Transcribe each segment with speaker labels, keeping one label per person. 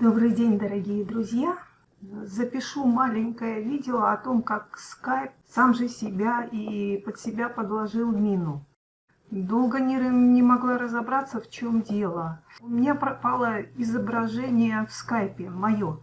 Speaker 1: Добрый день, дорогие друзья! Запишу маленькое видео о том, как Skype сам же себя и под себя подложил мину. Долго не, не могла разобраться, в чем дело. У меня пропало изображение в скайпе, мое.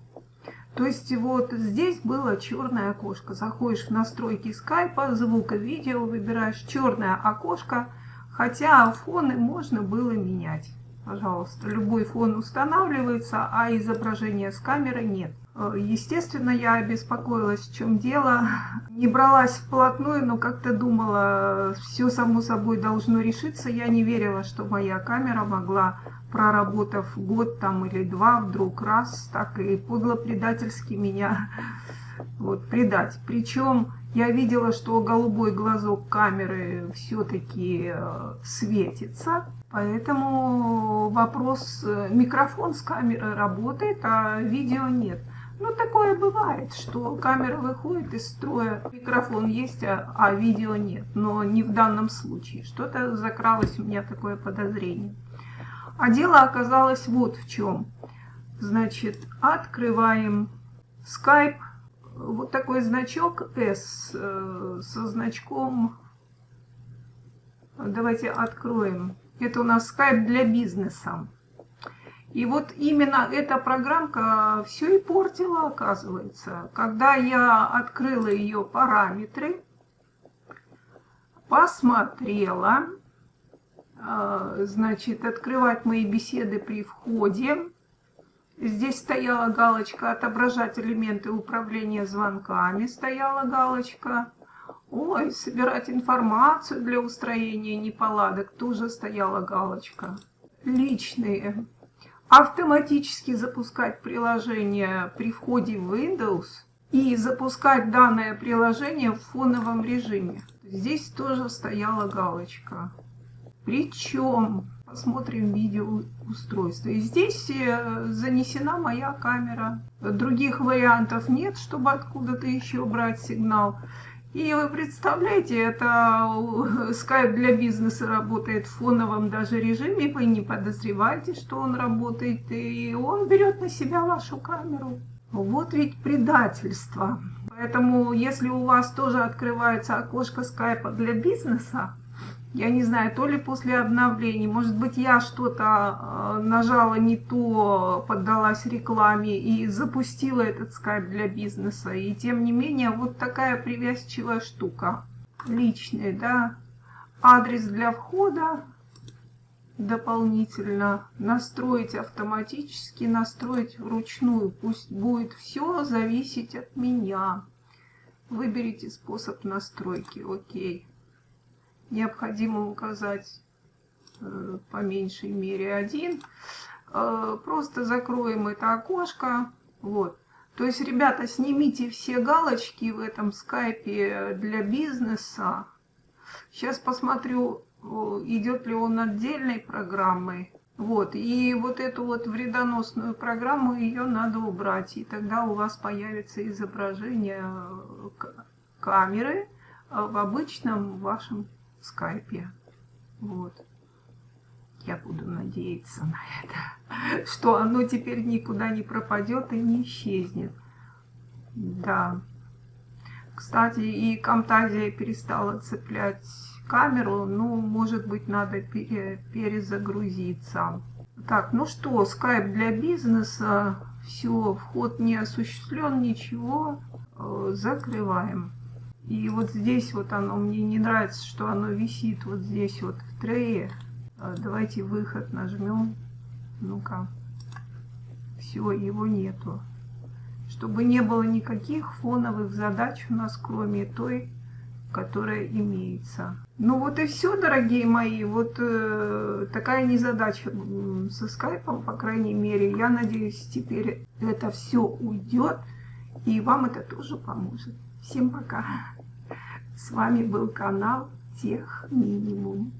Speaker 1: То есть вот здесь было черное окошко. Заходишь в настройки скайпа, звука, видео, выбираешь черное окошко, хотя фоны можно было менять. Пожалуйста, любой фон устанавливается, а изображения с камеры нет. Э, естественно, я обеспокоилась, в чем дело. Не бралась вплотную, но как-то думала, все само собой должно решиться. Я не верила, что моя камера могла, проработав год там или два, вдруг раз, так и подло-предательски меня вот, предать. Причем я видела, что голубой глазок камеры все-таки э, светится. Поэтому вопрос, э, микрофон с камеры работает, а видео нет. Ну, такое бывает, что камера выходит из строя, микрофон есть, а, а видео нет. Но не в данном случае. Что-то закралось у меня такое подозрение. А дело оказалось вот в чем. Значит, открываем Skype. Вот такой значок S э, со значком. Давайте откроем. Это у нас Skype для бизнеса. И вот именно эта программка все и портила, оказывается. Когда я открыла ее параметры, посмотрела, а, значит, открывать мои беседы при входе. Здесь стояла галочка «Отображать элементы управления звонками», стояла галочка. Ой, собирать информацию для устроения неполадок, тоже стояла галочка. Личные автоматически запускать приложение при входе в Windows и запускать данное приложение в фоновом режиме. Здесь тоже стояла галочка. Причем, посмотрим видео устройства. И здесь э, занесена моя камера. Других вариантов нет, чтобы откуда-то еще брать сигнал. И вы представляете, это Skype для бизнеса работает в фоновом даже режиме, вы не подозреваете, что он работает, и он берет на себя вашу камеру. Вот ведь предательство. Поэтому, если у вас тоже открывается окошко скайпа для бизнеса, я не знаю, то ли после обновлений, может быть, я что-то э, нажала не то, поддалась рекламе и запустила этот скайп для бизнеса. И тем не менее, вот такая привязчивая штука. Личный, да. Адрес для входа дополнительно настроить автоматически, настроить вручную. Пусть будет все зависеть от меня. Выберите способ настройки. Окей необходимо указать э, по меньшей мере один. Э, просто закроем это окошко. Вот. То есть, ребята, снимите все галочки в этом скайпе для бизнеса. Сейчас посмотрю, идет ли он отдельной программой. Вот, и вот эту вот вредоносную программу, ее надо убрать. И тогда у вас появится изображение э, камеры в обычном вашем скайпе. Вот. Я буду надеяться на это, что оно теперь никуда не пропадет и не исчезнет. Да. Кстати, и Камтазия перестала цеплять камеру. Ну, может быть, надо пере, перезагрузиться. Так, ну что, скайп для бизнеса. Все, вход не осуществлен, ничего. Э, закрываем. И вот здесь вот оно, мне не нравится, что оно висит вот здесь вот в трее. А, давайте выход нажмем. Ну-ка. Все, его нету. Чтобы не было никаких фоновых задач у нас, кроме той, которая имеется. Ну вот и все, дорогие мои. Вот э, такая незадача со скайпом, по крайней мере. Я надеюсь, теперь это все уйдет. И вам это тоже поможет. Всем пока. С вами был канал Тех Минимум.